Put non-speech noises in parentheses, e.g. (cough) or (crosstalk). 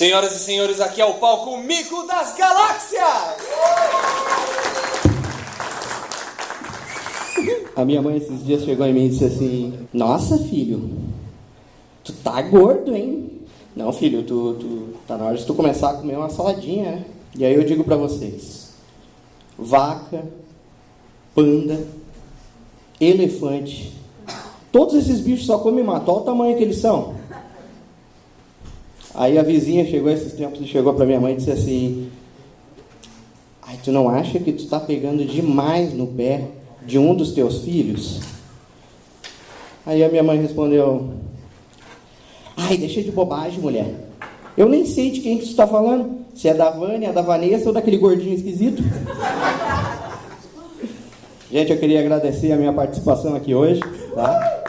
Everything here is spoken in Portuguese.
Senhoras e senhores, aqui é o palco Mico das Galáxias! A minha mãe esses dias chegou em mim e disse assim: Nossa, filho, tu tá gordo, hein? Não, filho, tu, tu tá na hora de tu começar a comer uma saladinha, né? E aí eu digo pra vocês: vaca, panda, elefante, todos esses bichos só comem mato. Olha o tamanho que eles são. Aí a vizinha chegou esses tempos e chegou pra minha mãe e disse assim: Ai, tu não acha que tu tá pegando demais no pé de um dos teus filhos? Aí a minha mãe respondeu: Ai, deixa de bobagem, mulher. Eu nem sei de quem que tu está falando. Se é da Vânia, da Vanessa ou daquele gordinho esquisito. (laughs) Gente, eu queria agradecer a minha participação aqui hoje, tá?